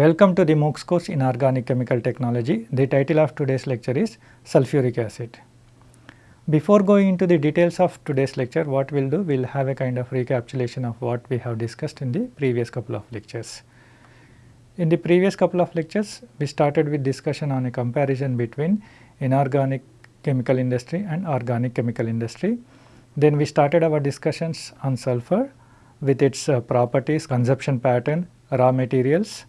Welcome to the MOOCs course in Organic Chemical Technology. The title of today's lecture is Sulfuric Acid. Before going into the details of today's lecture, what we will do, we will have a kind of recapitulation of what we have discussed in the previous couple of lectures. In the previous couple of lectures, we started with discussion on a comparison between inorganic chemical industry and organic chemical industry. Then we started our discussions on sulfur with its uh, properties, consumption pattern, raw materials,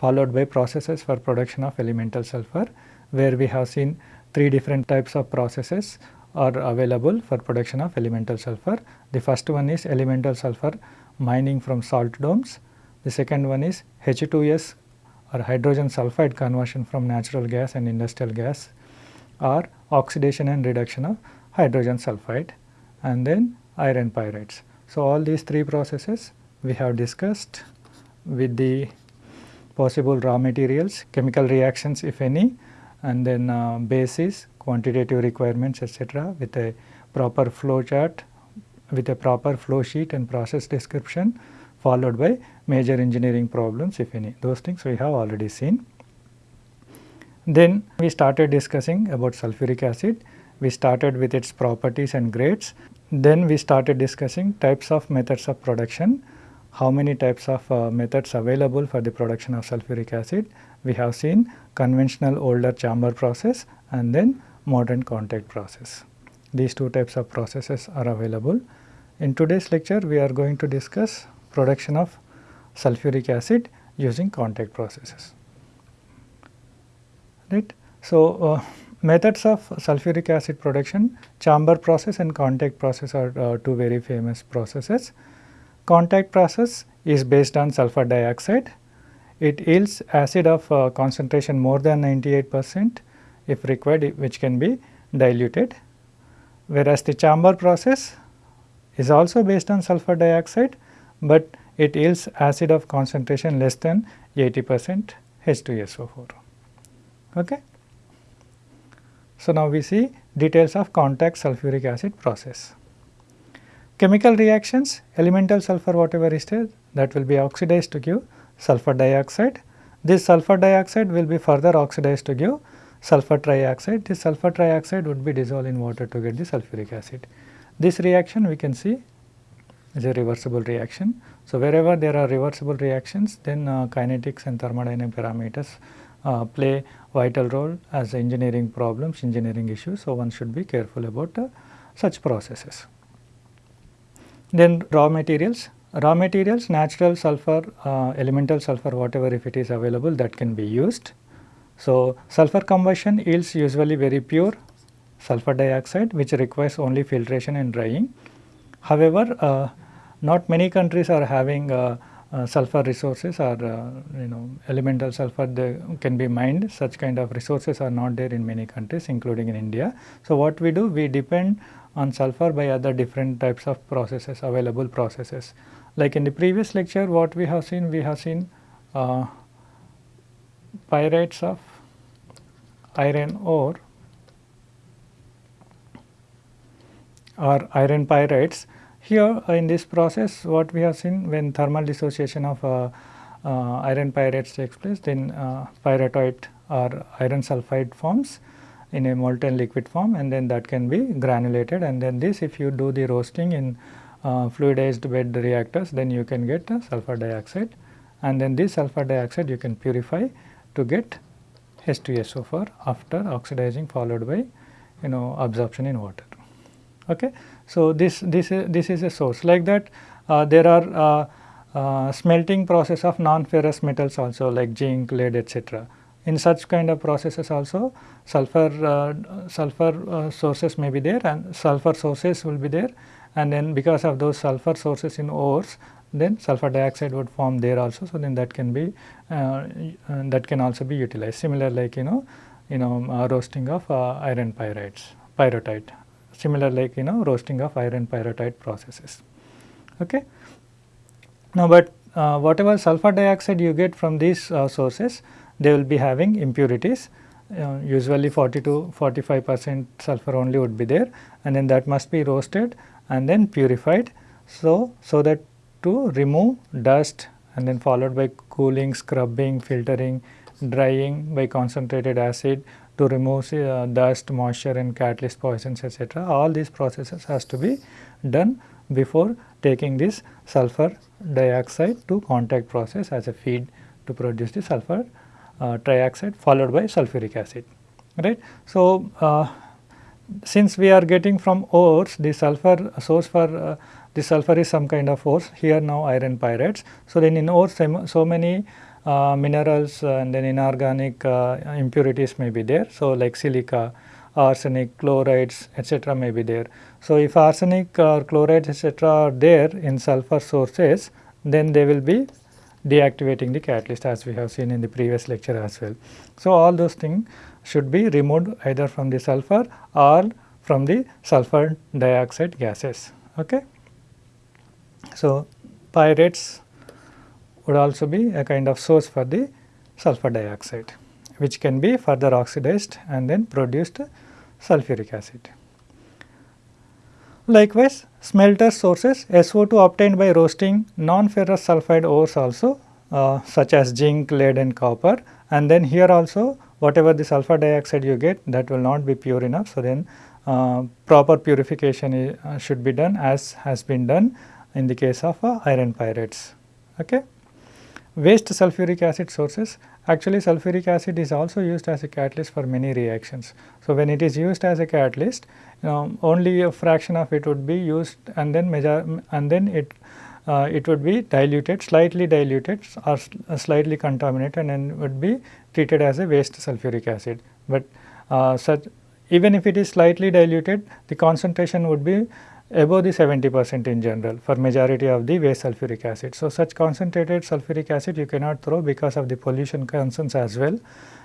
followed by processes for production of elemental sulfur where we have seen three different types of processes are available for production of elemental sulfur. The first one is elemental sulfur mining from salt domes. The second one is H2S or hydrogen sulfide conversion from natural gas and industrial gas or oxidation and reduction of hydrogen sulfide and then iron pyrites. So, all these three processes we have discussed with the possible raw materials, chemical reactions if any and then uh, basis, quantitative requirements etc. with a proper flow chart, with a proper flow sheet and process description followed by major engineering problems if any. Those things we have already seen. Then we started discussing about sulfuric acid. We started with its properties and grades. Then we started discussing types of methods of production how many types of uh, methods available for the production of sulfuric acid. We have seen conventional older chamber process and then modern contact process. These two types of processes are available. In today's lecture, we are going to discuss production of sulfuric acid using contact processes. Right. So, uh, methods of sulfuric acid production, chamber process and contact process are uh, two very famous processes. Contact process is based on sulfur dioxide. It yields acid of uh, concentration more than 98 percent if required which can be diluted. Whereas the chamber process is also based on sulfur dioxide, but it yields acid of concentration less than 80 percent H2SO4. Okay. So, now we see details of contact sulfuric acid process. Chemical reactions, elemental sulfur whatever is there that will be oxidized to give sulfur dioxide. This sulfur dioxide will be further oxidized to give sulfur trioxide. This sulfur trioxide would be dissolved in water to get the sulfuric acid. This reaction we can see is a reversible reaction. So, wherever there are reversible reactions then uh, kinetics and thermodynamic parameters uh, play vital role as engineering problems, engineering issues. So, one should be careful about uh, such processes. Then raw materials, raw materials natural sulfur, uh, elemental sulfur whatever if it is available that can be used. So, sulfur combustion yields usually very pure sulfur dioxide which requires only filtration and drying. However, uh, not many countries are having uh, uh, sulfur resources or uh, you know elemental sulfur they can be mined such kind of resources are not there in many countries including in India. So, what we do we depend on sulfur by other different types of processes available processes. Like in the previous lecture what we have seen we have seen uh, pyrites of iron ore or iron pyrites. Here uh, in this process what we have seen when thermal dissociation of uh, uh, iron pyrites takes place then uh, pyrrhotite or iron sulfide forms in a molten liquid form and then that can be granulated and then this if you do the roasting in uh, fluidized bed reactors then you can get sulfur dioxide and then this sulfur dioxide you can purify to get H2SO4 after oxidizing followed by you know absorption in water. Okay. So, this, this, is, this is a source like that uh, there are uh, uh, smelting process of non-ferrous metals also like zinc, lead etc. In such kind of processes also sulfur, uh, sulfur uh, sources may be there and sulfur sources will be there and then because of those sulfur sources in ores then sulfur dioxide would form there also. So, then that can be uh, that can also be utilized similar like you know you know uh, roasting of uh, iron pyrites pyrrhotite similar like you know roasting of iron pyrrhotite processes. Okay. Now, but uh, whatever sulfur dioxide you get from these sources they will be having impurities uh, usually 40 to 45 percent sulfur only would be there and then that must be roasted and then purified. So, so that to remove dust and then followed by cooling, scrubbing, filtering, drying by concentrated acid to remove uh, dust, moisture and catalyst poisons etc. All these processes has to be done before taking this sulfur dioxide to contact process as a feed to produce the sulfur trioxide followed by sulfuric acid right. So, uh, since we are getting from ores the sulfur source for uh, the sulfur is some kind of ores here now iron pyrites. So, then in ores so many uh, minerals uh, and then inorganic uh, impurities may be there. So, like silica, arsenic, chlorides etc. may be there. So, if arsenic or chlorides etc. are there in sulfur sources then they will be deactivating the catalyst as we have seen in the previous lecture as well. So, all those things should be removed either from the sulfur or from the sulfur dioxide gases. Okay. So, pyrites would also be a kind of source for the sulfur dioxide which can be further oxidized and then produced sulfuric acid. Likewise, smelter sources SO2 obtained by roasting non-ferrous sulfide ores also uh, such as zinc, lead and copper and then here also whatever the sulfur dioxide you get that will not be pure enough. So, then uh, proper purification uh, should be done as has been done in the case of uh, iron pyrites. Okay. Waste sulfuric acid sources actually sulfuric acid is also used as a catalyst for many reactions. So, when it is used as a catalyst know, only a fraction of it would be used and then measure and then it uh, it would be diluted slightly diluted or slightly contaminated and would be treated as a waste sulfuric acid. But uh, such even if it is slightly diluted the concentration would be above the 70 percent in general for majority of the waste sulfuric acid. So, such concentrated sulfuric acid you cannot throw because of the pollution concerns as well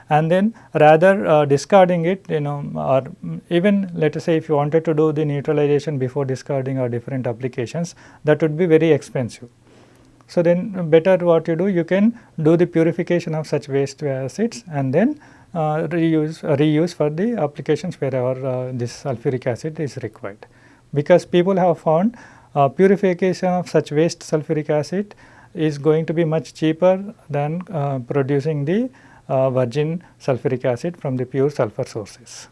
and then rather uh, discarding it you know or even let us say if you wanted to do the neutralization before discarding or different applications that would be very expensive. So, then better what you do you can do the purification of such waste acids and then uh, reuse reuse for the applications wherever uh, this sulfuric acid is required because people have found uh, purification of such waste sulfuric acid is going to be much cheaper than uh, producing the virgin sulfuric acid from the pure sulfur sources.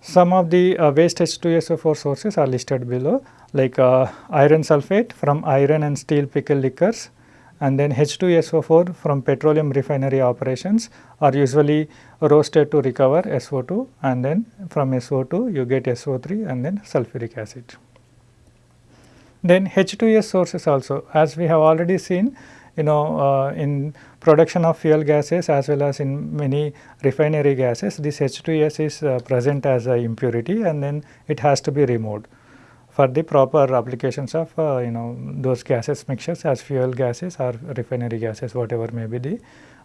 Some of the uh, waste H2SO4 sources are listed below like uh, iron sulfate from iron and steel pickle liquors and then H2SO4 from petroleum refinery operations are usually roasted to recover SO2 and then from SO2 you get SO3 and then sulfuric acid. Then H2S sources also as we have already seen you know uh, in production of fuel gases as well as in many refinery gases this H2S is uh, present as a impurity and then it has to be removed for the proper applications of uh, you know those gases mixtures as fuel gases or refinery gases whatever may be the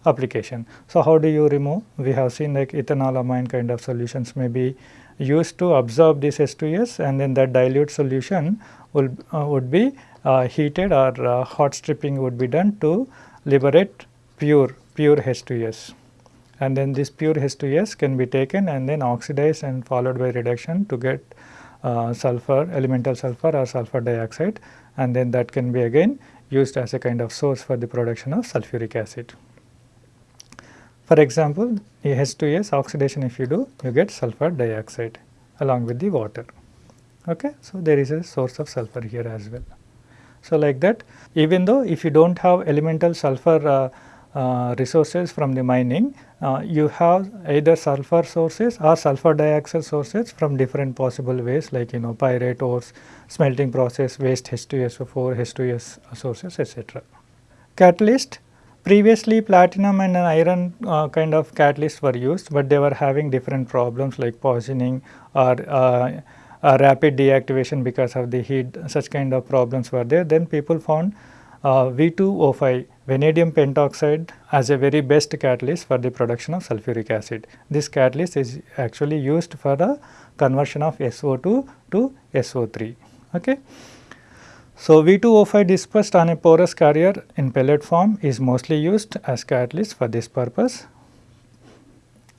application. So, how do you remove? We have seen like ethanol amine kind of solutions may be used to absorb this H2S and then that dilute solution will, uh, would be heated or uh, hot stripping would be done to liberate pure, pure H2S. And then this pure H2S can be taken and then oxidized and followed by reduction to get uh, sulfur, elemental sulfur or sulfur dioxide and then that can be again used as a kind of source for the production of sulfuric acid. For example, H2S oxidation if you do, you get sulfur dioxide along with the water. Okay? So, there is a source of sulfur here as well. So, like that even though if you do not have elemental sulfur uh, uh, resources from the mining, uh, you have either sulfur sources or sulfur dioxide sources from different possible ways like you know pyrite ores, smelting process, waste H2SO4, H2S sources etc. Catalyst previously platinum and iron uh, kind of catalysts were used, but they were having different problems like poisoning or uh, rapid deactivation because of the heat such kind of problems were there. Then people found uh, V2O5 vanadium pentoxide as a very best catalyst for the production of sulfuric acid. This catalyst is actually used for the conversion of SO2 to SO3. Okay. So, V2O5 dispersed on a porous carrier in pellet form is mostly used as catalyst for this purpose.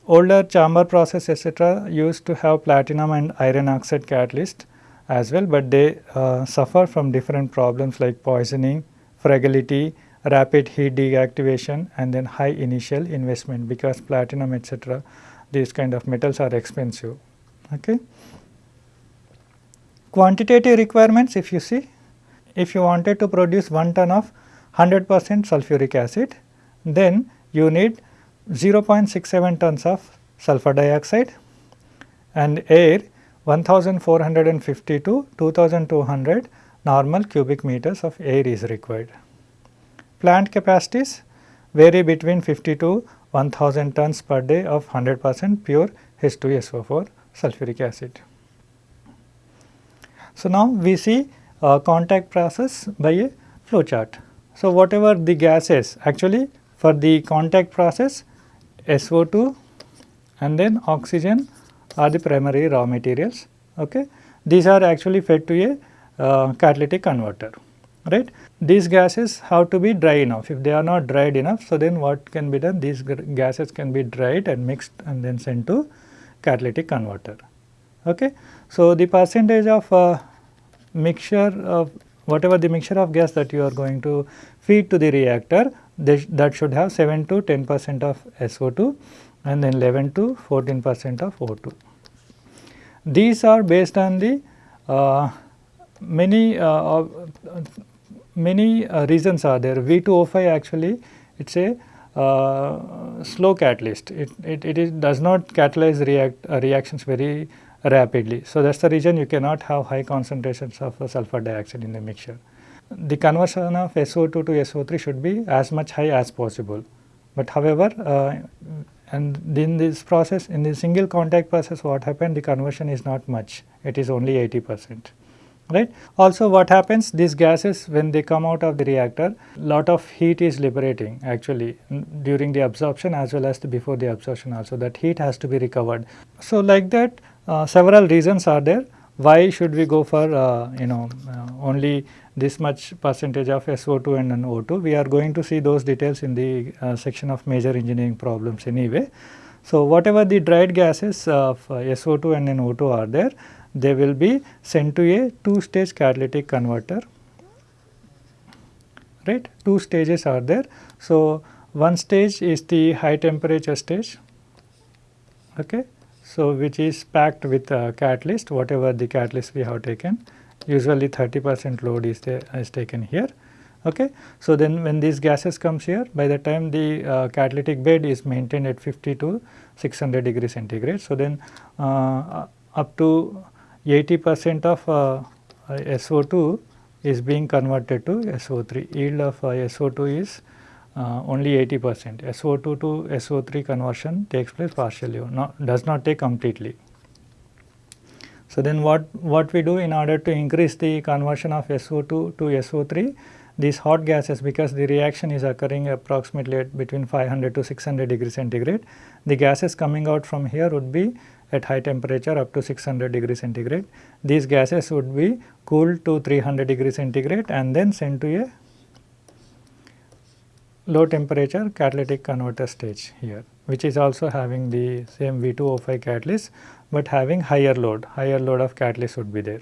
Older chamber process etc. used to have platinum and iron oxide catalyst as well, but they uh, suffer from different problems like poisoning, fragility, rapid heat deactivation and then high initial investment because platinum etc. these kind of metals are expensive. Okay. Quantitative requirements if you see, if you wanted to produce 1 ton of 100 percent sulfuric acid, then you need 0.67 tons of sulfur dioxide and air 1450 to 2200 normal cubic meters of air is required. Plant capacities vary between 50 to 1000 tons per day of 100 percent pure H2SO4 sulfuric acid. So, now we see a contact process by a flow chart. So, whatever the gases actually for the contact process SO2 and then oxygen are the primary raw materials. Okay. These are actually fed to a uh, catalytic converter right. These gases have to be dry enough if they are not dried enough. So, then what can be done these gases can be dried and mixed and then sent to catalytic converter. Okay. So, the percentage of uh, mixture of whatever the mixture of gas that you are going to feed to the reactor that should have 7 to 10 percent of SO2 and then 11 to 14 percent of O2. These are based on the uh, many uh, many uh, reasons are there V2O5 actually it is a uh, slow catalyst it, it, it is, does not catalyze react, uh, reactions very rapidly. So, that is the reason you cannot have high concentrations of sulfur dioxide in the mixture. The conversion of SO2 to SO3 should be as much high as possible, but however uh, and in this process in the single contact process what happened the conversion is not much it is only 80 percent right. Also what happens these gases when they come out of the reactor lot of heat is liberating actually during the absorption as well as the before the absorption also that heat has to be recovered. So like that several reasons are there why should we go for uh, you know uh, only this much percentage of SO2 and O2 we are going to see those details in the uh, section of major engineering problems anyway. So whatever the dried gases of uh, SO2 and O2 are there they will be sent to a two stage catalytic converter right two stages are there. So, one stage is the high temperature stage okay. So, which is packed with a catalyst whatever the catalyst we have taken usually 30 percent load is, is taken here. Okay. So, then when these gases comes here by the time the uh, catalytic bed is maintained at 50 to 600 degree centigrade. So, then uh, up to 80 percent of uh, SO2 is being converted to SO3. Yield of uh, SO2 is uh, only 80 percent. SO2 to SO3 conversion takes place partially, not, does not take completely. So, then what, what we do in order to increase the conversion of SO2 to SO3, these hot gases because the reaction is occurring approximately at between 500 to 600 degree centigrade, the gases coming out from here would be at high temperature up to 600 degree centigrade. These gases would be cooled to 300 degree centigrade and then sent to a low temperature catalytic converter stage here which is also having the same V2O5 catalyst, but having higher load, higher load of catalyst would be there.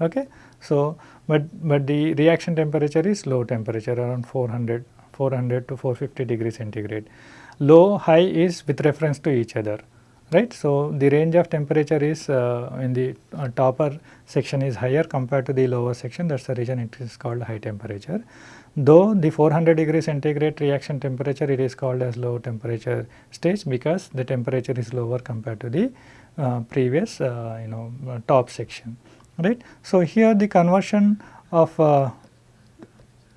Okay. So, but, but the reaction temperature is low temperature around 400, 400 to 450 degree centigrade. Low, high is with reference to each other right. So, the range of temperature is uh, in the uh, topper section is higher compared to the lower section that is the reason it is called high temperature. Though the 400 degree centigrade reaction temperature it is called as low temperature stage because the temperature is lower compared to the uh, previous uh, you know top section right. So, here the conversion of uh,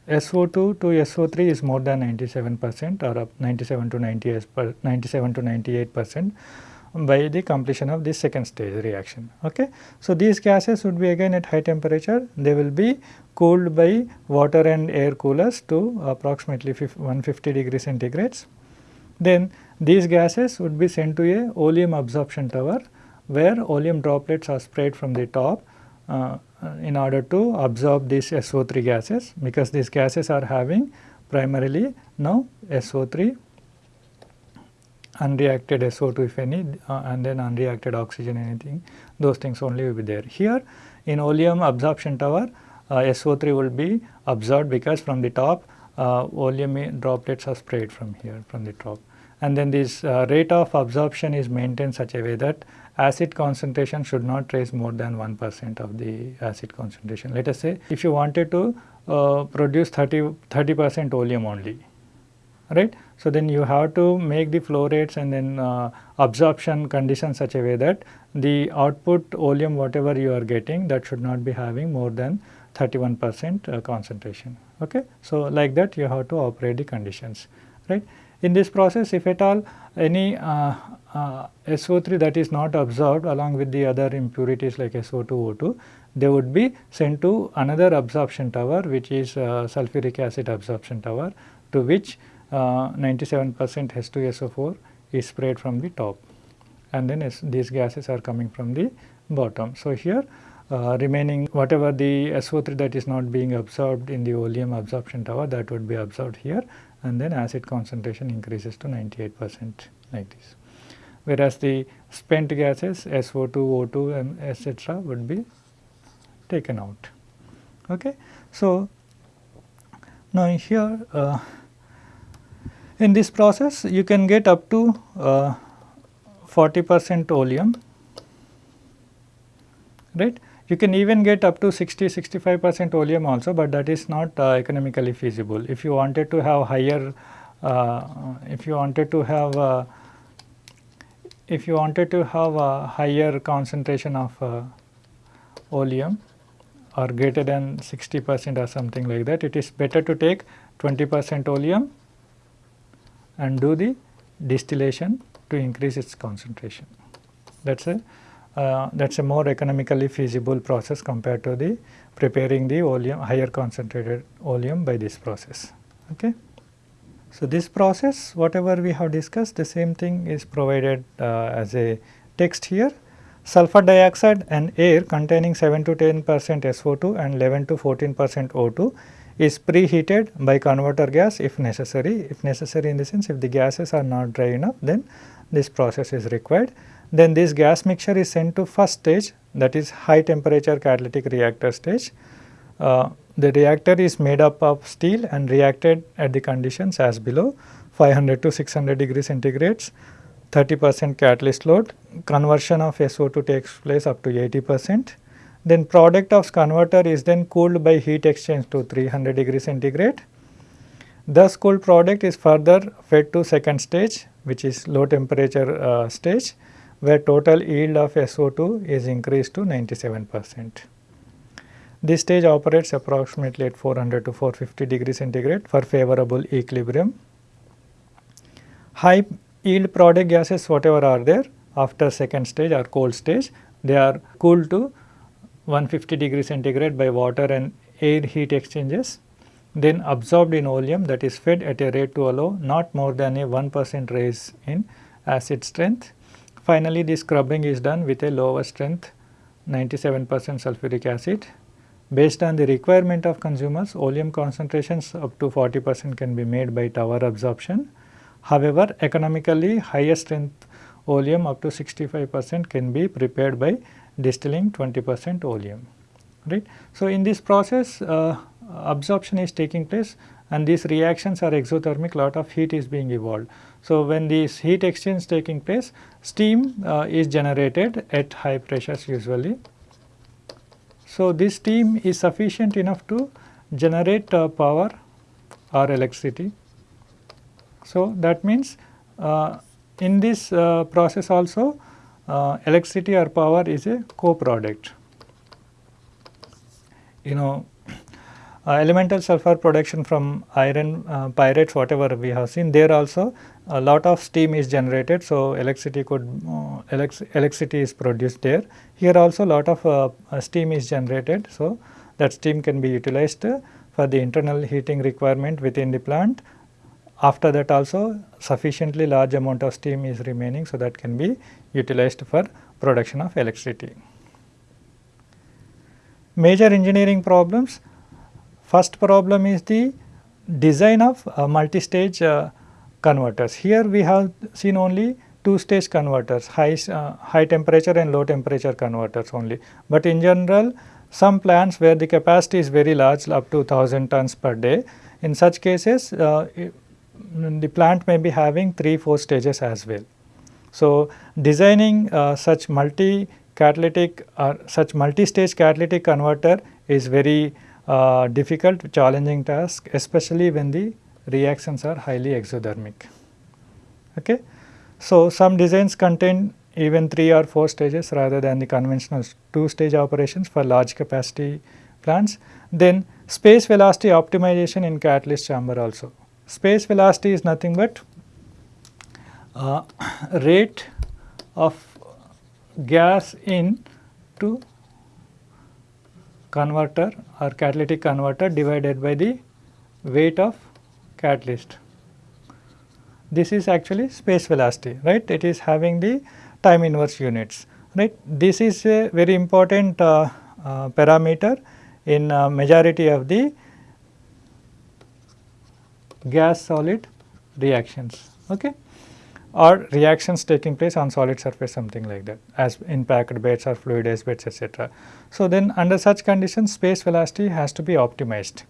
SO2 to SO3 is more than 97 percent or up 97 to 98 per 97 to 98 percent by the completion of this second stage reaction. Okay. So, these gases would be again at high temperature, they will be cooled by water and air coolers to approximately 150 degree centigrades. Then these gases would be sent to a oleum absorption tower where oleum droplets are sprayed from the top uh, in order to absorb these SO3 gases because these gases are having primarily now SO3 unreacted SO2 if any uh, and then unreacted oxygen anything those things only will be there. Here in oleum absorption tower uh, SO3 will be absorbed because from the top uh, oleum droplets are sprayed from here from the top and then this uh, rate of absorption is maintained such a way that acid concentration should not rise more than 1 percent of the acid concentration. Let us say if you wanted to uh, produce 30 percent oleum only right. So, then you have to make the flow rates and then uh, absorption conditions such a way that the output oleum whatever you are getting that should not be having more than 31 percent uh, concentration. Okay. So, like that you have to operate the conditions right. In this process if at all any uh, uh, SO3 that is not absorbed along with the other impurities like SO2, O2 they would be sent to another absorption tower which is uh, sulfuric acid absorption tower to which 97 percent H2SO4 is sprayed from the top and then these gases are coming from the bottom. So, here uh, remaining whatever the SO3 that is not being absorbed in the oleum absorption tower that would be absorbed here and then acid concentration increases to 98 percent like this. Whereas the spent gases SO2, O2 and etc. would be taken out. Okay. So, now here uh, in this process you can get up to uh, 40 percent oleum right. You can even get up to 60 65 percent oleum also, but that is not uh, economically feasible. If you wanted to have higher uh, if you wanted to have uh, if you wanted to have a higher concentration of uh, oleum or greater than 60 percent or something like that, it is better to take 20 percent oleum and do the distillation to increase its concentration. That is a uh, that is a more economically feasible process compared to the preparing the oleum higher concentrated oleum by this process. Okay. So, this process whatever we have discussed the same thing is provided uh, as a text here. Sulfur dioxide and air containing 7 to 10 percent SO2 and 11 to 14 percent O2 is preheated by converter gas if necessary. If necessary in the sense if the gases are not dry enough then this process is required. Then this gas mixture is sent to first stage that is high temperature catalytic reactor stage. Uh, the reactor is made up of steel and reacted at the conditions as below 500 to 600 degree centigrades 30 percent catalyst load conversion of SO2 takes place up to 80 percent then product of converter is then cooled by heat exchange to 300 degree centigrade. Thus cooled product is further fed to second stage which is low temperature uh, stage where total yield of SO2 is increased to 97 percent. This stage operates approximately at 400 to 450 degree centigrade for favorable equilibrium. High yield product gases whatever are there after second stage or cold stage they are cooled to 150 degree centigrade by water and air heat exchanges then absorbed in oleum that is fed at a rate to allow not more than a 1 percent rise in acid strength. Finally, the scrubbing is done with a lower strength 97 percent sulfuric acid. Based on the requirement of consumers, oleum concentrations up to 40 percent can be made by tower absorption. However, economically higher strength oleum up to 65 percent can be prepared by distilling 20 percent oleum right. So, in this process uh, absorption is taking place and these reactions are exothermic lot of heat is being evolved. So, when this heat exchange taking place steam uh, is generated at high pressures usually. So, this steam is sufficient enough to generate uh, power or electricity. So, that means uh, in this uh, process also uh, electricity or power is a co-product. You know uh, elemental sulfur production from iron uh, pyrites whatever we have seen there also a lot of steam is generated. So, electricity could uh, electricity is produced there. Here also a lot of uh, uh, steam is generated. So, that steam can be utilized for the internal heating requirement within the plant after that also sufficiently large amount of steam is remaining, so that can be utilized for production of electricity. Major engineering problems, first problem is the design of uh, multi-stage uh, converters. Here we have seen only two stage converters, high, uh, high temperature and low temperature converters only. But in general some plants where the capacity is very large up to 1000 tons per day. In such cases uh, the plant may be having 3 4 stages as well. So, designing uh, such multi catalytic or such multi-stage catalytic converter is very uh, difficult challenging task especially when the reactions are highly exothermic. Okay. So, some designs contain even 3 or 4 stages rather than the conventional 2 stage operations for large capacity plants. Then space velocity optimization in catalyst chamber also. Space velocity is nothing but uh, rate of gas in to converter or catalytic converter divided by the weight of catalyst. This is actually space velocity, right. It is having the time inverse units, right. This is a very important uh, uh, parameter in uh, majority of the gas solid reactions. Okay or reactions taking place on solid surface something like that as in packed beds or fluidized beds etc. So, then under such conditions space velocity has to be optimized.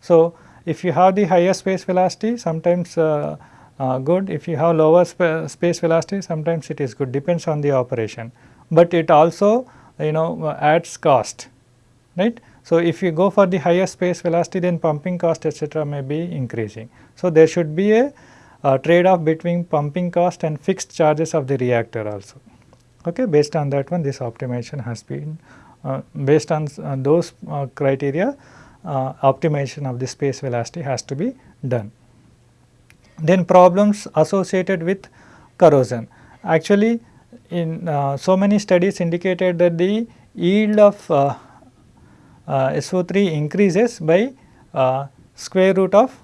So, if you have the higher space velocity sometimes uh, uh, good, if you have lower sp space velocity sometimes it is good depends on the operation, but it also you know adds cost right. So, if you go for the higher space velocity then pumping cost etc. may be increasing. So, there should be a uh, trade off between pumping cost and fixed charges of the reactor also. Okay, based on that one this optimization has been uh, based on uh, those uh, criteria uh, optimization of the space velocity has to be done. Then problems associated with corrosion. Actually in uh, so many studies indicated that the yield of SO3 increases by square root of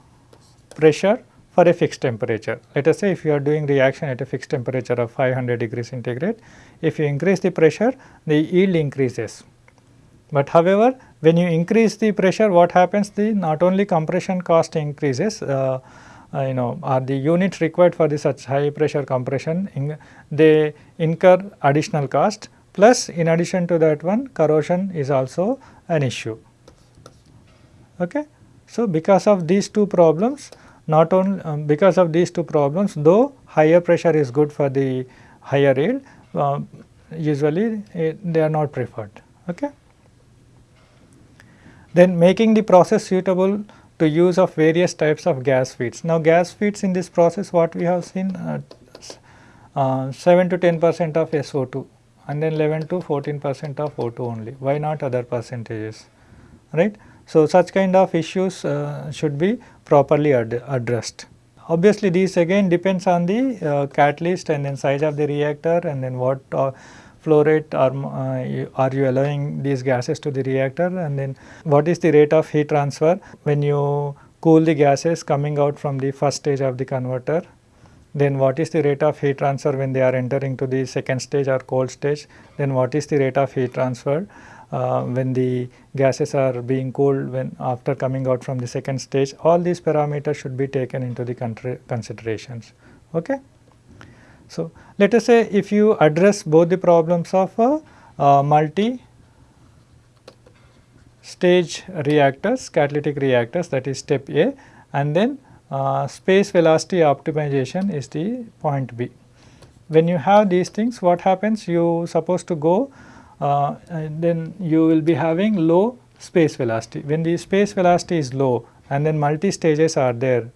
pressure for a fixed temperature. Let us say if you are doing reaction at a fixed temperature of 500 degrees centigrade, if you increase the pressure the yield increases. But however, when you increase the pressure what happens the not only compression cost increases uh, uh, you know are the units required for the such high pressure compression in, they incur additional cost plus in addition to that one corrosion is also an issue. Okay. So, because of these two problems not only um, because of these two problems though higher pressure is good for the higher yield uh, usually it, eh, they are not preferred. Okay. Then making the process suitable to use of various types of gas feeds. Now gas feeds in this process what we have seen uh, uh, 7 to 10 percent of SO2 and then 11 to 14 percent of O2 only. Why not other percentages, right? So, such kind of issues uh, should be properly ad addressed. Obviously, these again depends on the uh, catalyst and then size of the reactor and then what uh, flow rate are, uh, are you allowing these gases to the reactor and then what is the rate of heat transfer when you cool the gases coming out from the first stage of the converter then what is the rate of heat transfer when they are entering to the second stage or cold stage then what is the rate of heat transfer uh, when the gases are being cooled when after coming out from the second stage all these parameters should be taken into the considerations. Okay. So, let us say if you address both the problems of a uh, multi stage reactors catalytic reactors that is step A and then uh, space velocity optimization is the point B. When you have these things what happens you supposed to go uh, then you will be having low space velocity. When the space velocity is low and then multi stages are there,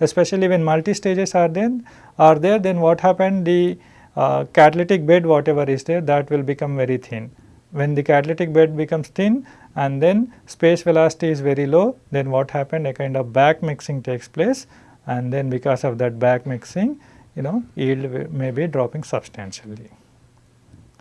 especially when multi stages are then are there then what happened the uh, catalytic bed whatever is there that will become very thin. When the catalytic bed becomes thin and then space velocity is very low then what happened a kind of back mixing takes place and then because of that back mixing you know yield may be dropping substantially.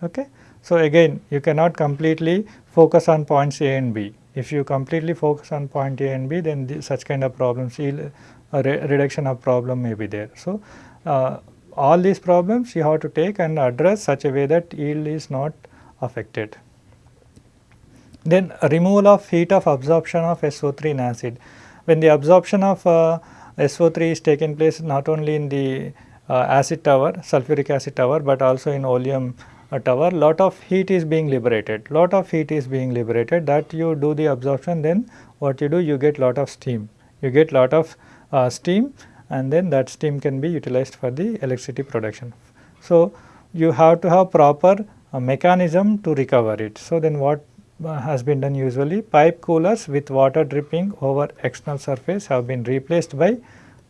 Okay. So, again you cannot completely focus on points A and B. If you completely focus on point A and B then the, such kind of problems yield a re reduction of problem may be there. So, uh, all these problems you have to take and address such a way that yield is not affected. Then removal of heat of absorption of SO3 in acid. When the absorption of uh, SO3 is taking place not only in the uh, acid tower, sulfuric acid tower, but also in oleum uh, tower lot of heat is being liberated lot of heat is being liberated that you do the absorption then what you do you get lot of steam you get lot of uh, steam and then that steam can be utilized for the electricity production. So, you have to have proper uh, mechanism to recover it. So, then what has been done usually pipe coolers with water dripping over external surface have been replaced by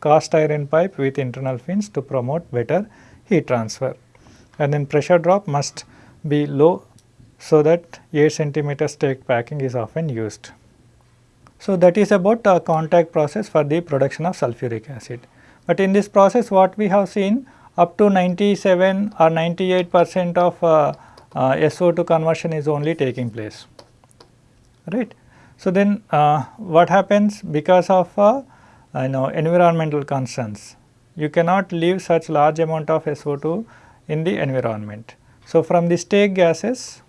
cast iron pipe with internal fins to promote better heat transfer and then pressure drop must be low so that 8 centimeter stake packing is often used. So, that is about uh, contact process for the production of sulfuric acid. But in this process what we have seen up to 97 or 98 percent of uh, uh, SO2 conversion is only taking place, right. So, then uh, what happens because of uh, you know environmental concerns, you cannot leave such large amount of SO2 in the environment. So, from the stake gases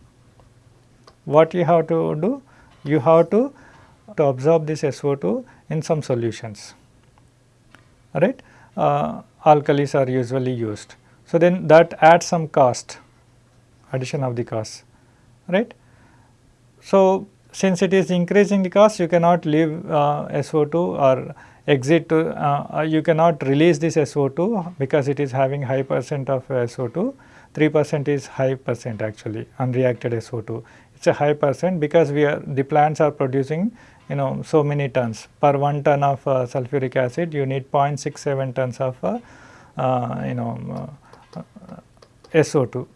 what you have to do? You have to, to absorb this SO2 in some solutions, right. Uh, alkalis are usually used. So, then that adds some cost addition of the cost right. So, since it is increasing the cost you cannot leave uh, SO2 or exit to uh, uh you cannot release this SO2 because it is having high percent of SO2 3 percent is high percent actually unreacted SO2 it is a high percent because we are the plants are producing you know so many tons. Per 1 ton of uh, sulfuric acid you need 0.67 tons of uh, uh, you know uh, SO2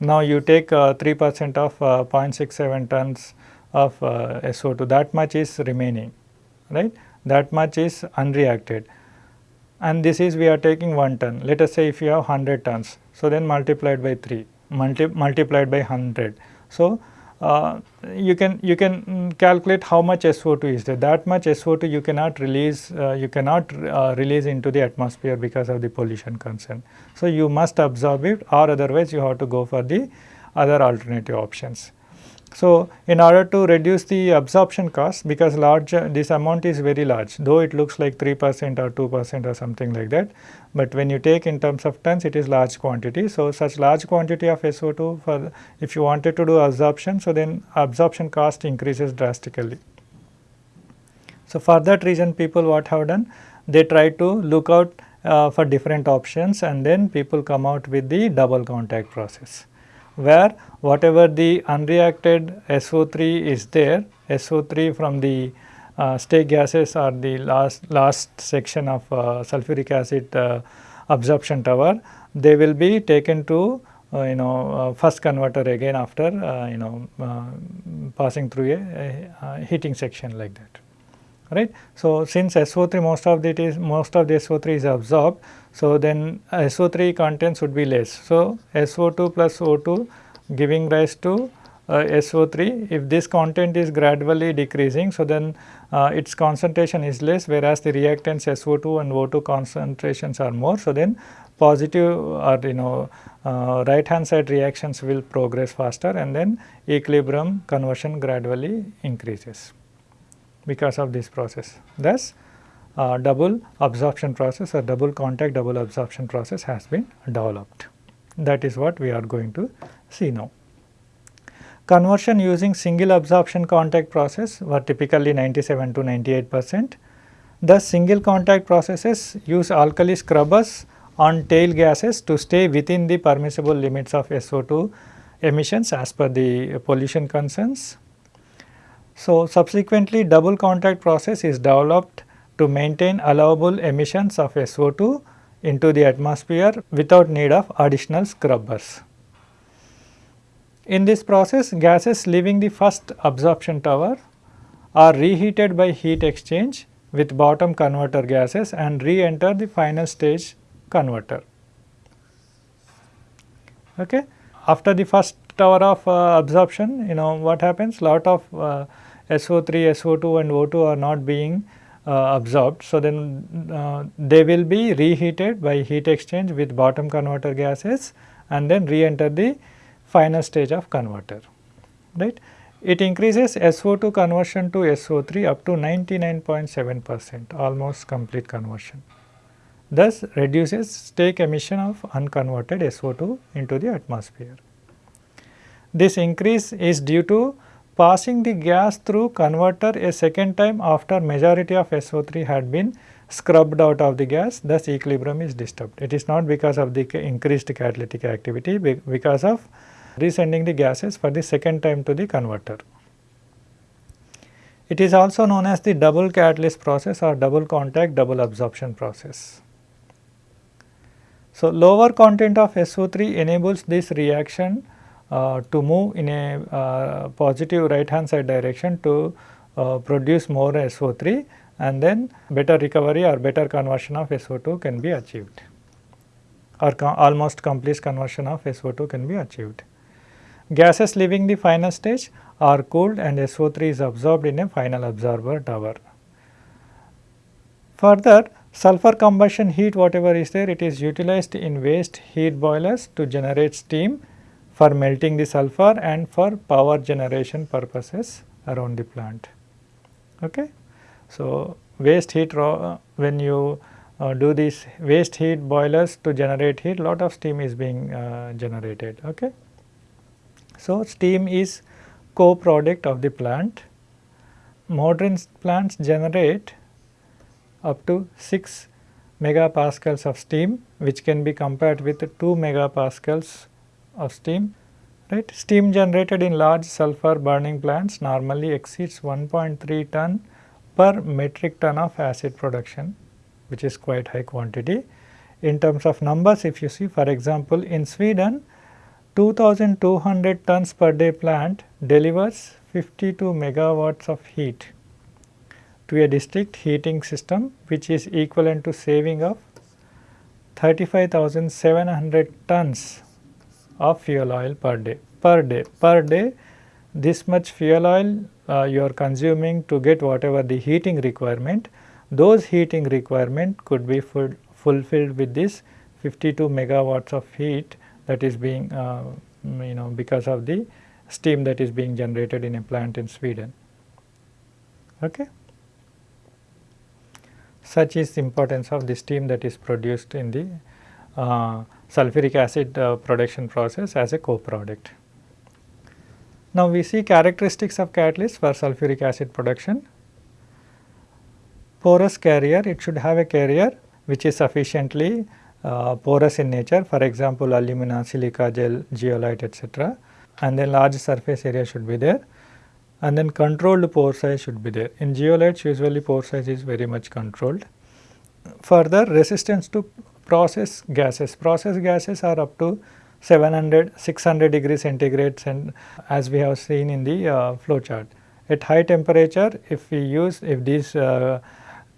now you take uh, 3 percent of uh, 0.67 tons of uh, SO2 that much is remaining right that much is unreacted and this is we are taking 1 ton. Let us say if you have 100 tons, so then multiplied by 3, multi multiplied by 100. So, uh, you can you can calculate how much SO2 is there. That much SO2 you cannot release uh, you cannot uh, release into the atmosphere because of the pollution concern. So, you must absorb it or otherwise you have to go for the other alternative options. So, in order to reduce the absorption cost because large this amount is very large though it looks like 3 percent or 2 percent or something like that, but when you take in terms of tons it is large quantity. So, such large quantity of SO2 for if you wanted to do absorption so then absorption cost increases drastically. So, for that reason people what have done they try to look out uh, for different options and then people come out with the double contact process where whatever the unreacted SO3 is there, SO3 from the uh, stake gases or the last, last section of uh, sulfuric acid uh, absorption tower, they will be taken to uh, you know uh, first converter again after uh, you know passing through a, a, heating section like that right. So, since SO3 most of it is most of the SO3 is absorbed, so then SO3 contents would be less. So, SO2 plus O2 giving rise to uh, SO3 if this content is gradually decreasing. So, then uh, its concentration is less whereas the reactants SO2 and O2 concentrations are more. So, then positive or you know uh, right hand side reactions will progress faster and then equilibrium conversion gradually increases because of this process. Thus, uh, double absorption process or double contact double absorption process has been developed. That is what we are going to see now. Conversion using single absorption contact process were typically 97 to 98 percent. The single contact processes use alkali scrubbers on tail gases to stay within the permissible limits of SO2 emissions as per the pollution concerns. So, subsequently double contact process is developed to maintain allowable emissions of SO2 into the atmosphere without need of additional scrubbers. In this process gases leaving the first absorption tower are reheated by heat exchange with bottom converter gases and re-enter the final stage converter. Okay. After the first tower of uh, absorption you know what happens lot of uh, SO3, SO2 and O2 are not being uh, absorbed. So, then uh, they will be reheated by heat exchange with bottom converter gases and then re-enter the final stage of converter, right. It increases SO2 conversion to SO3 up to 99.7 percent almost complete conversion thus reduces stake emission of unconverted SO2 into the atmosphere. This increase is due to passing the gas through converter a second time after majority of SO3 had been scrubbed out of the gas thus equilibrium is disturbed. It is not because of the increased catalytic activity because of resending the gases for the second time to the converter. It is also known as the double catalyst process or double contact double absorption process. So, lower content of SO3 enables this reaction to move in a uh, positive right hand side direction to uh, produce more SO3 and then better recovery or better conversion of SO2 can be achieved or almost complete conversion of SO2 can be achieved. Gases leaving the final stage are cooled and SO3 is absorbed in a final absorber tower. Further sulfur combustion heat whatever is there it is utilized in waste heat boilers to generate steam for melting the sulfur and for power generation purposes around the plant. Okay. So, waste heat raw, when you uh, do these waste heat boilers to generate heat lot of steam is being uh, generated. Okay. So, steam is co-product of the plant. Modern plants generate up to 6 megapascals of steam which can be compared with 2 megapascals of steam right. Steam generated in large sulfur burning plants normally exceeds 1.3 ton per metric ton of acid production which is quite high quantity. In terms of numbers if you see for example in Sweden 2200 tons per day plant delivers 52 megawatts of heat to a district heating system which is equivalent to saving of 35,700 tons of fuel oil per day per day per day this much fuel oil uh, you are consuming to get whatever the heating requirement those heating requirement could be fulfilled with this 52 megawatts of heat that is being uh, you know because of the steam that is being generated in a plant in Sweden. Okay. Such is the importance of the steam that is produced in the sulfuric acid uh, production process as a co-product. Now, we see characteristics of catalyst for sulfuric acid production. Porous carrier, it should have a carrier which is sufficiently uh, porous in nature for example, alumina, silica gel, zeolite, etc. and then large surface area should be there and then controlled pore size should be there. In zeolites usually pore size is very much controlled. Further resistance to process gases, process gases are up to 700, 600 degrees centigrade and as we have seen in the uh, flow chart. At high temperature if we use, if these uh,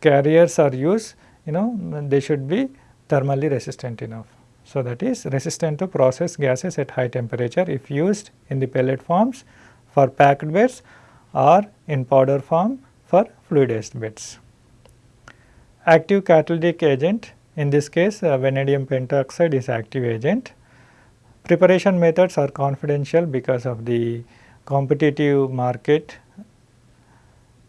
carriers are used, you know they should be thermally resistant enough. So, that is resistant to process gases at high temperature if used in the pellet forms for packed beds or in powder form for fluidized beds. Active catalytic agent in this case uh, vanadium pentoxide is active agent. Preparation methods are confidential because of the competitive market.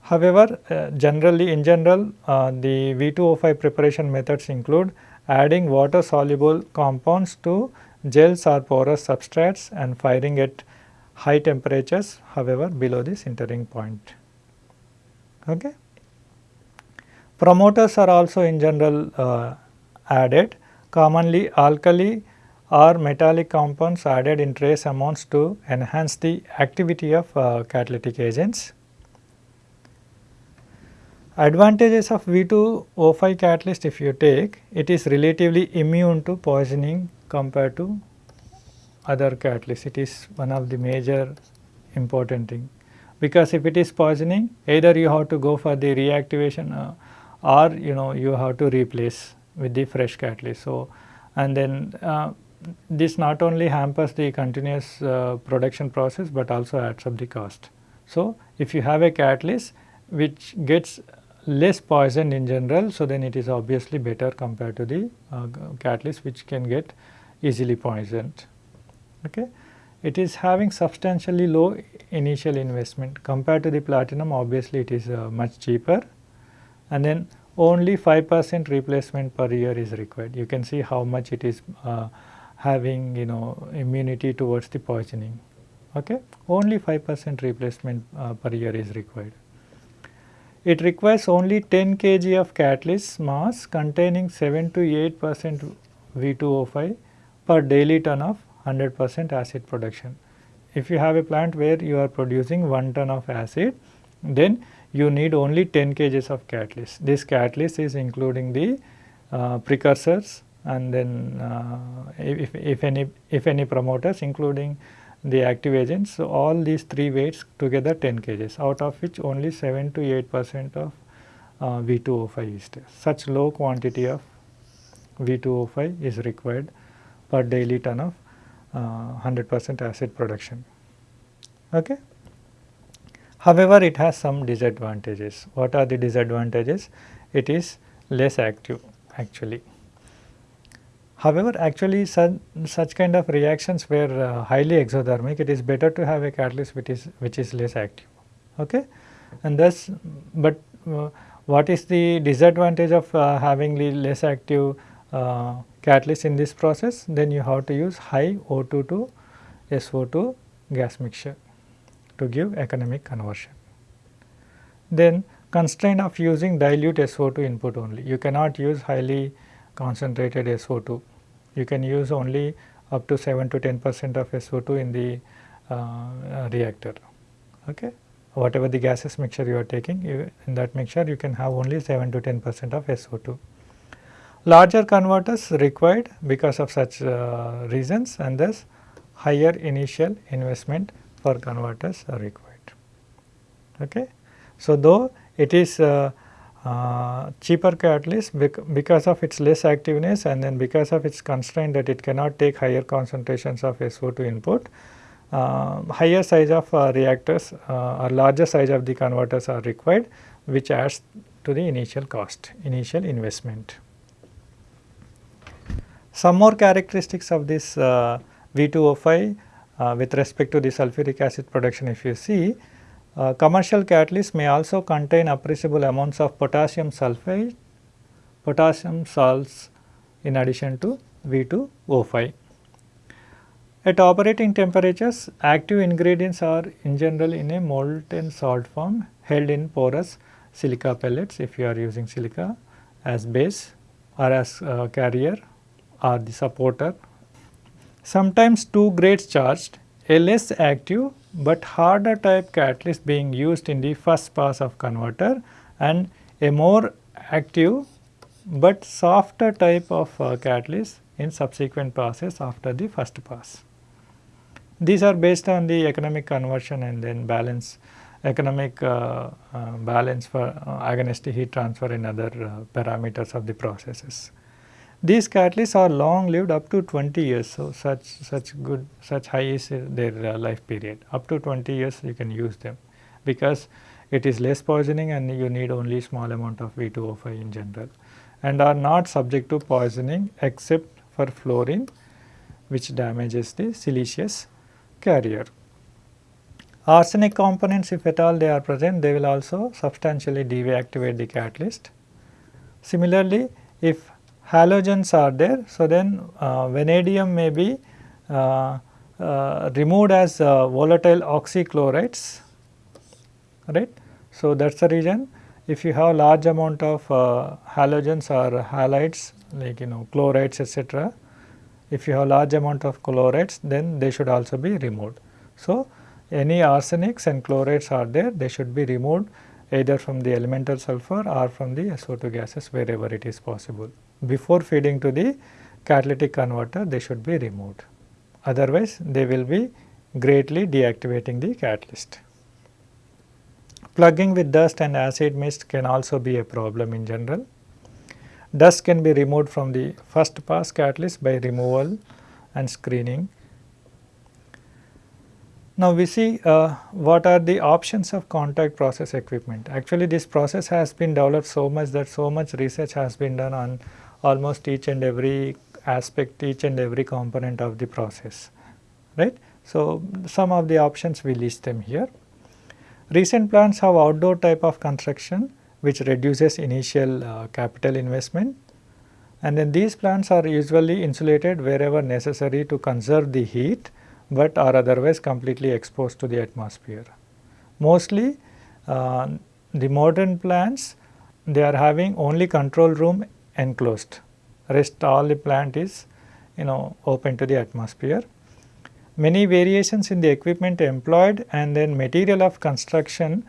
However, uh, generally in general uh, the V2O5 preparation methods include adding water soluble compounds to gels or porous substrates and firing at high temperatures however below the sintering point. Okay. Promoters are also in general uh, added commonly alkali or metallic compounds added in trace amounts to enhance the activity of uh, catalytic agents. Advantages of V2O5 catalyst if you take, it is relatively immune to poisoning compared to other catalysts. It is one of the major important thing because if it is poisoning either you have to go for the reactivation uh, or you know you have to replace with the fresh catalyst. So, and then uh, this not only hampers the continuous uh, production process, but also adds up the cost. So, if you have a catalyst which gets less poisoned in general. So, then it is obviously better compared to the uh, catalyst which can get easily poisoned. Okay. It is having substantially low initial investment compared to the platinum obviously it is uh, much cheaper and then only 5 percent replacement per year is required. You can see how much it is uh, having you know immunity towards the poisoning. Okay? Only 5 percent replacement uh, per year is required. It requires only 10 kg of catalyst mass containing 7 to 8 percent V2O5 per daily ton of 100 percent acid production. If you have a plant where you are producing 1 ton of acid, then you need only 10 kgs of catalyst. This catalyst is including the uh, precursors and then uh, if, if any if any promoters including the active agents. So, all these three weights together 10 kgs out of which only 7 to 8 percent of uh, V2O5 is there. Such low quantity of V2O5 is required per daily ton of 100 uh, percent acid production. Okay. However, it has some disadvantages. What are the disadvantages? It is less active actually. However, actually such, such kind of reactions were uh, highly exothermic, it is better to have a catalyst which is which is less active. Okay? And thus, but uh, what is the disadvantage of uh, having less active uh, catalyst in this process? Then you have to use high O2 to SO2 gas mixture to give economic conversion. Then constraint of using dilute SO2 input only. You cannot use highly concentrated SO2. You can use only up to 7 to 10 percent of SO2 in the uh, reactor. Okay. Whatever the gases mixture you are taking, you, in that mixture you can have only 7 to 10 percent of SO2. Larger converters required because of such uh, reasons and thus higher initial investment for converters are required. Okay. So, though it is uh, uh, cheaper catalyst bec because of its less activeness and then because of its constraint that it cannot take higher concentrations of SO2 input, uh, higher size of uh, reactors uh, or larger size of the converters are required which adds to the initial cost, initial investment. Some more characteristics of this uh, V2O5 uh, with respect to the sulfuric acid production if you see uh, commercial catalysts may also contain appreciable amounts of potassium sulfate, potassium salts in addition to V2O5. At operating temperatures, active ingredients are in general in a molten salt form held in porous silica pellets if you are using silica as base or as uh, carrier or the supporter. Sometimes two grades charged, a less active but harder type catalyst being used in the first pass of converter and a more active but softer type of uh, catalyst in subsequent passes after the first pass. These are based on the economic conversion and then balance economic uh, uh, balance for uh, agonistic heat transfer and other uh, parameters of the processes. These catalysts are long lived up to 20 years. So, such such good such high is their uh, life period up to 20 years you can use them because it is less poisoning and you need only small amount of V2O5 in general and are not subject to poisoning except for fluorine which damages the siliceous carrier. Arsenic components if at all they are present they will also substantially deactivate the catalyst. Similarly, if halogens are there. So, then uh, vanadium may be uh, uh, removed as volatile oxychlorides right. So, that is the reason if you have large amount of halogens or halides like you know chlorides etc. If you have large amount of chlorides then they should also be removed. So, any arsenics and chlorides are there they should be removed either from the elemental sulfur or from the SO2 gases wherever it is possible before feeding to the catalytic converter they should be removed. Otherwise, they will be greatly deactivating the catalyst. Plugging with dust and acid mist can also be a problem in general. Dust can be removed from the first pass catalyst by removal and screening. Now, we see uh, what are the options of contact process equipment. Actually, this process has been developed so much that so much research has been done on almost each and every aspect, each and every component of the process, right. So, some of the options we list them here. Recent plants have outdoor type of construction which reduces initial uh, capital investment and then these plants are usually insulated wherever necessary to conserve the heat but are otherwise completely exposed to the atmosphere. Mostly uh, the modern plants they are having only control room enclosed rest all the plant is you know open to the atmosphere. Many variations in the equipment employed and then material of construction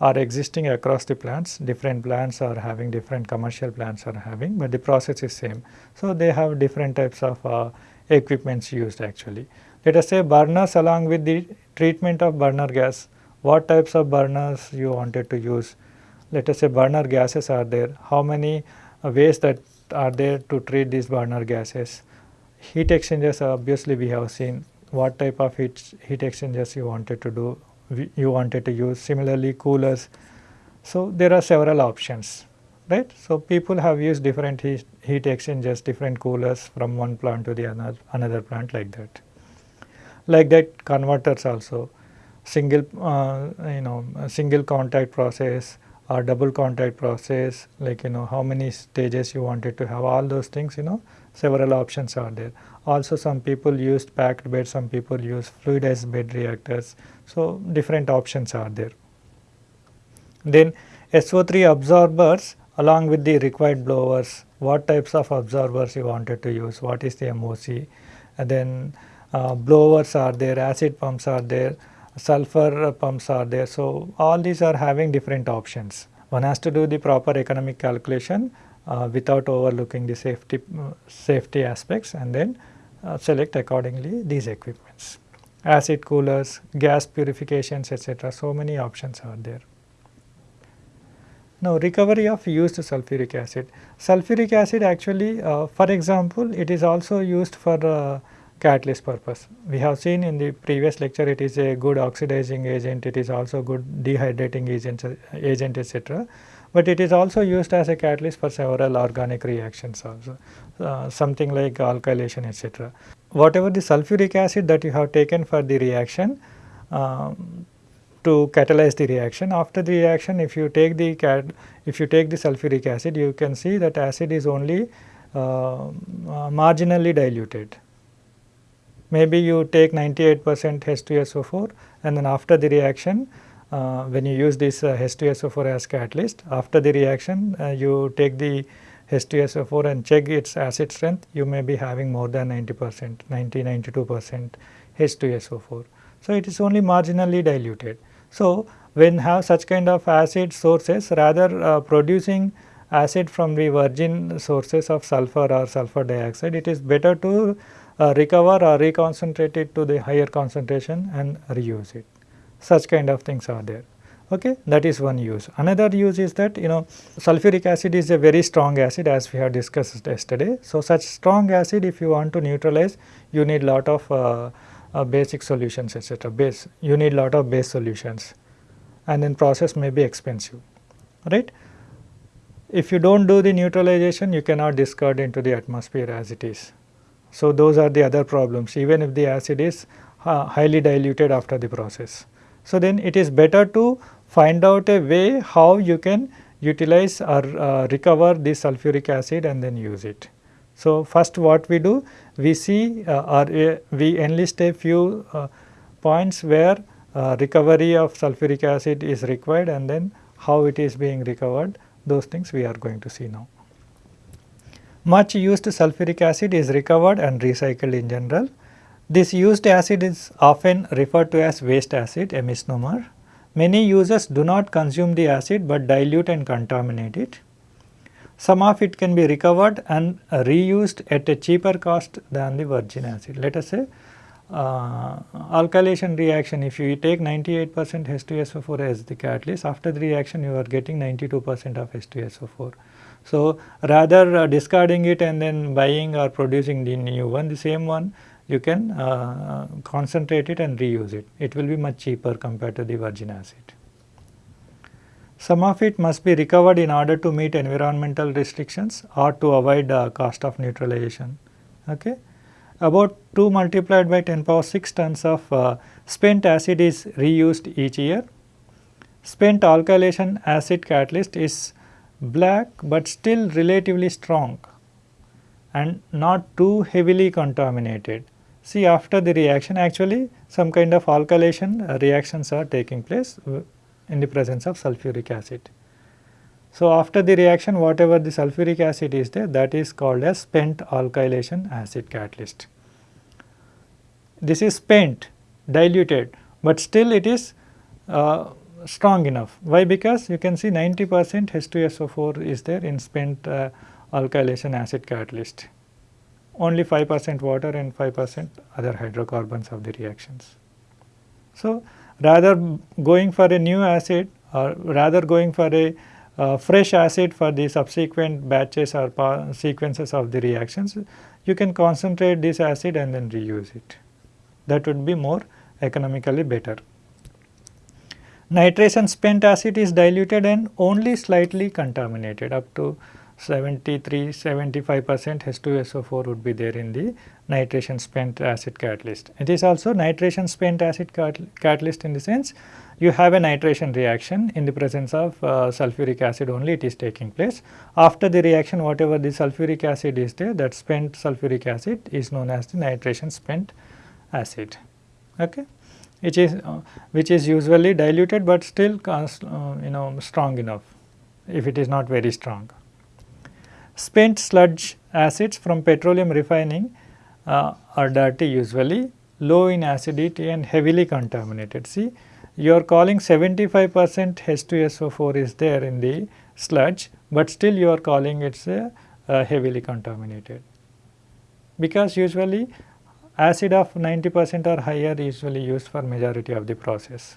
are existing across the plants. Different plants are having different commercial plants are having, but the process is same. So, they have different types of uh, equipments used actually. Let us say burners along with the treatment of burner gas, what types of burners you wanted to use. Let us say burner gases are there, how many ways that are there to treat these burner gases. Heat exchangers obviously we have seen what type of heat, heat exchangers you wanted to do you wanted to use similarly coolers. So, there are several options right. So, people have used different heat, heat exchangers different coolers from one plant to the another, another plant like that. Like that converters also single uh, you know single contact process or double contact process like you know how many stages you wanted to have all those things you know several options are there. Also some people used packed bed, some people use fluidized bed reactors. So, different options are there. Then SO3 absorbers along with the required blowers, what types of absorbers you wanted to use, what is the MOC, and then uh, blowers are there, acid pumps are there, sulfur pumps are there. So, all these are having different options. One has to do the proper economic calculation uh, without overlooking the safety, safety aspects and then uh, select accordingly these equipments. Acid coolers, gas purifications etc. so many options are there. Now recovery of used sulfuric acid. Sulfuric acid actually uh, for example it is also used for uh, catalyst purpose. We have seen in the previous lecture it is a good oxidizing agent, it is also good dehydrating agent, agent etc but it is also used as a catalyst for several organic reactions also, uh, something like alkylation etc. Whatever the sulfuric acid that you have taken for the reaction um, to catalyze the reaction, after the reaction if you take the cat, if you take the sulfuric acid you can see that acid is only uh, marginally diluted. Maybe you take 98 percent H2SO4 and then after the reaction uh, when you use this uh, H2SO4 as catalyst after the reaction uh, you take the H2SO4 and check its acid strength you may be having more than 90 percent 90 92 percent H2SO4. So, it is only marginally diluted. So, when have such kind of acid sources rather uh, producing acid from the virgin sources of sulfur or sulfur dioxide it is better to recover or reconcentrate it to the higher concentration and reuse it. Such kind of things are there. Okay that is one use. Another use is that you know sulfuric acid is a very strong acid as we have discussed yesterday. So such strong acid if you want to neutralize you need lot of uh, uh, basic solutions etc base you need lot of base solutions. And then process may be expensive right? If you don't do the neutralization you cannot discard into the atmosphere as it is so those are the other problems even if the acid is uh, highly diluted after the process so, then it is better to find out a way how you can utilize or uh, recover the sulfuric acid and then use it. So, first what we do we see uh, or uh, we enlist a few uh, points where uh, recovery of sulfuric acid is required and then how it is being recovered those things we are going to see now. Much used sulfuric acid is recovered and recycled in general. This used acid is often referred to as waste acid, a misnomer. Many users do not consume the acid but dilute and contaminate it. Some of it can be recovered and reused at a cheaper cost than the virgin acid. Let us say uh, alkylation reaction if you take 98 percent H2SO4 as the catalyst after the reaction you are getting 92 percent of H2SO4. So, rather uh, discarding it and then buying or producing the new one the same one you can uh, concentrate it and reuse it. It will be much cheaper compared to the virgin acid. Some of it must be recovered in order to meet environmental restrictions or to avoid uh, cost of neutralization. Okay. About 2 multiplied by 10 power 6 tons of uh, spent acid is reused each year. spent alkylation acid catalyst is black, but still relatively strong and not too heavily contaminated. See after the reaction actually some kind of alkylation reactions are taking place in the presence of sulfuric acid. So, after the reaction whatever the sulfuric acid is there that is called as spent alkylation acid catalyst. This is spent diluted, but still it is uh, strong enough. Why? Because you can see 90 percent H2SO4 is there in spent uh, alkylation acid catalyst, only 5 percent water and 5 percent other hydrocarbons of the reactions. So, rather going for a new acid or rather going for a uh, fresh acid for the subsequent batches or sequences of the reactions, you can concentrate this acid and then reuse it. That would be more economically better. Nitration spent acid is diluted and only slightly contaminated up to 73 75 percent H2SO4 would be there in the nitration spent acid catalyst. It is also nitration spent acid catalyst in the sense you have a nitration reaction in the presence of uh, sulfuric acid only it is taking place. After the reaction whatever the sulfuric acid is there that spent sulfuric acid is known as the nitration spent acid okay which is uh, which is usually diluted but still uh, you know strong enough if it is not very strong. Spent sludge acids from petroleum refining uh, are dirty usually low in acidity and heavily contaminated. See you are calling 75 percent H2SO4 is there in the sludge, but still you are calling it a heavily contaminated because usually acid of 90 percent or higher usually used for majority of the process.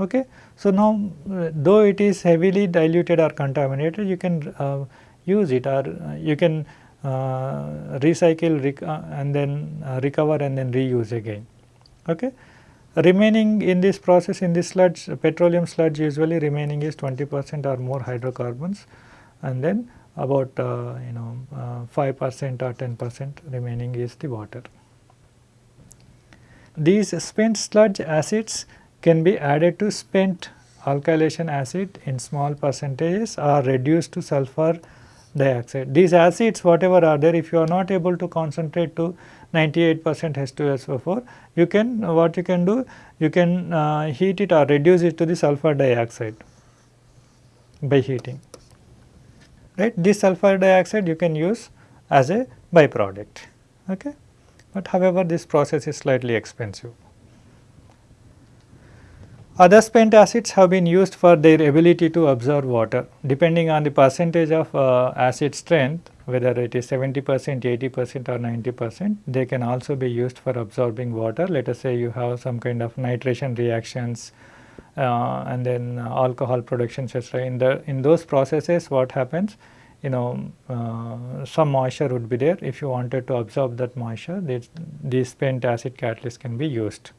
Okay. So, now uh, though it is heavily diluted or contaminated you can uh, use it or uh, you can uh, recycle rec uh, and then recover and then reuse again. Okay. Remaining in this process in this sludge petroleum sludge usually remaining is 20 percent or more hydrocarbons and then about you know uh, 5 percent or 10 percent remaining is the water. These spent sludge acids can be added to spent alkylation acid in small percentages or reduced to sulfur dioxide. These acids whatever are there if you are not able to concentrate to 98 percent H2SO4 you can what you can do you can uh, heat it or reduce it to the sulfur dioxide by heating right. This sulfur dioxide you can use as a byproduct okay. But however this process is slightly expensive. Other spent acids have been used for their ability to absorb water depending on the percentage of uh, acid strength whether it is 70 percent, 80 percent or 90 percent they can also be used for absorbing water. Let us say you have some kind of nitration reactions uh, and then alcohol production etc. In the in those processes what happens you know uh, some moisture would be there if you wanted to absorb that moisture this, this acid catalyst can be used.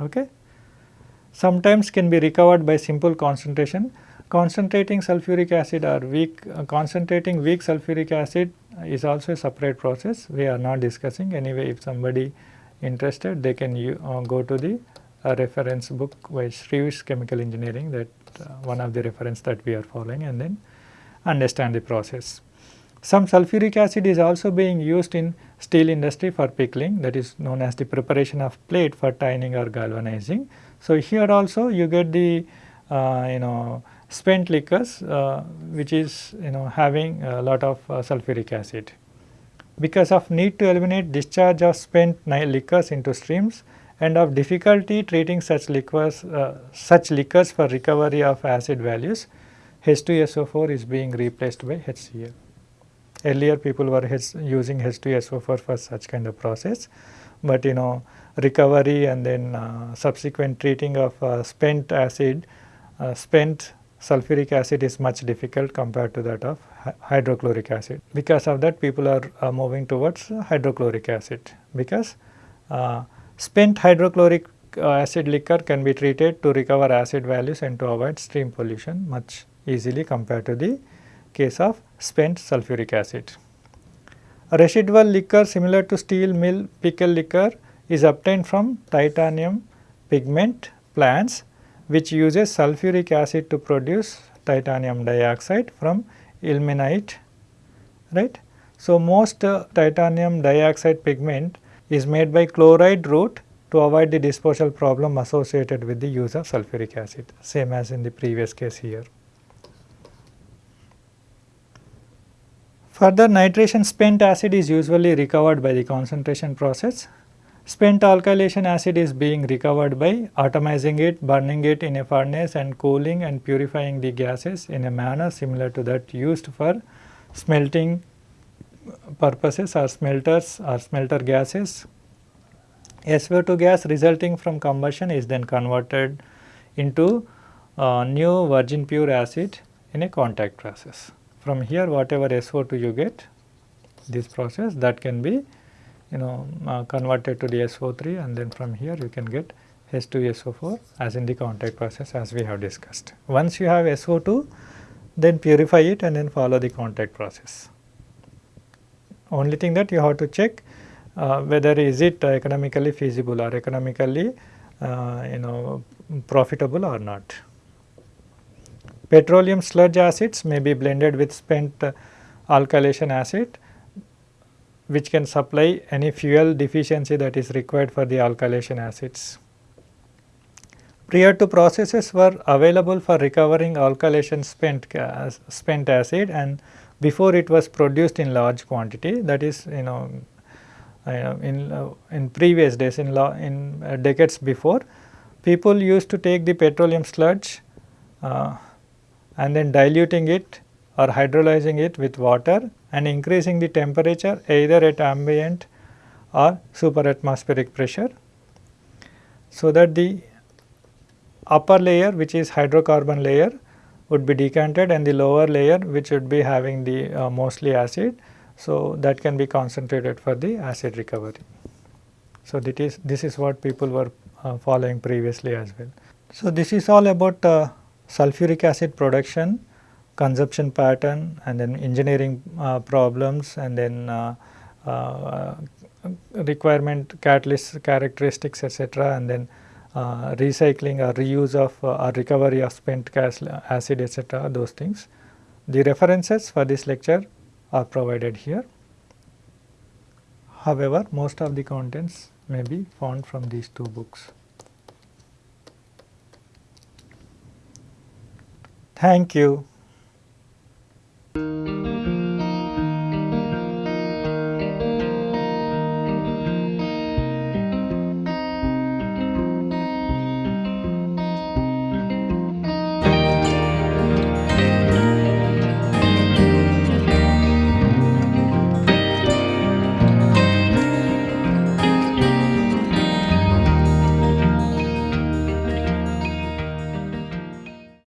Okay sometimes can be recovered by simple concentration. Concentrating sulfuric acid or weak uh, concentrating weak sulfuric acid is also a separate process we are not discussing anyway if somebody interested they can uh, go to the uh, reference book by Shreve's chemical engineering that uh, one of the reference that we are following and then understand the process. Some sulfuric acid is also being used in steel industry for pickling that is known as the preparation of plate for tining or galvanizing. So, here also you get the uh, you know spent liquors uh, which is you know having a lot of uh, sulfuric acid. Because of need to eliminate discharge of spent liquors into streams and of difficulty treating such liquors uh, such liquors for recovery of acid values H2SO4 is being replaced by HCl. Earlier people were using H2SO4 for such kind of process, but you know recovery and then uh, subsequent treating of uh, spent acid, uh, spent sulfuric acid is much difficult compared to that of hydrochloric acid. Because of that people are uh, moving towards hydrochloric acid because uh, spent hydrochloric uh, acid liquor can be treated to recover acid values and to avoid stream pollution much easily compared to the case of spent sulfuric acid. A residual liquor similar to steel mill pickle liquor is obtained from titanium pigment plants which uses sulfuric acid to produce titanium dioxide from ilmenite right. So, most uh, titanium dioxide pigment is made by chloride route to avoid the disposal problem associated with the use of sulfuric acid same as in the previous case here. Further nitration spent acid is usually recovered by the concentration process. Spent alkylation acid is being recovered by atomizing it, burning it in a furnace and cooling and purifying the gases in a manner similar to that used for smelting purposes or smelters or smelter gases. SO2 gas resulting from combustion is then converted into uh, new virgin pure acid in a contact process. From here whatever SO2 you get this process that can be you know uh, converted to the SO3 and then from here you can get H2SO4 as in the contact process as we have discussed. Once you have SO2 then purify it and then follow the contact process. Only thing that you have to check uh, whether is it economically feasible or economically uh, you know profitable or not. Petroleum sludge acids may be blended with spent uh, alkylation acid which can supply any fuel deficiency that is required for the alkylation acids. Prior to processes were available for recovering alkylation spent spent acid and before it was produced in large quantity that is you know in uh, in previous days in in uh, decades before people used to take the petroleum sludge uh, and then diluting it or hydrolyzing it with water and increasing the temperature either at ambient or superatmospheric pressure so that the upper layer which is hydrocarbon layer would be decanted and the lower layer which would be having the uh, mostly acid so, that can be concentrated for the acid recovery. So, that is this is what people were uh, following previously as well. So, this is all about uh, sulfuric acid production, consumption pattern and then engineering uh, problems and then uh, uh, requirement catalyst characteristics etc. and then uh, recycling or reuse of or recovery of spent gas acid etc. those things. The references for this lecture are provided here. However, most of the contents may be found from these two books. Thank you.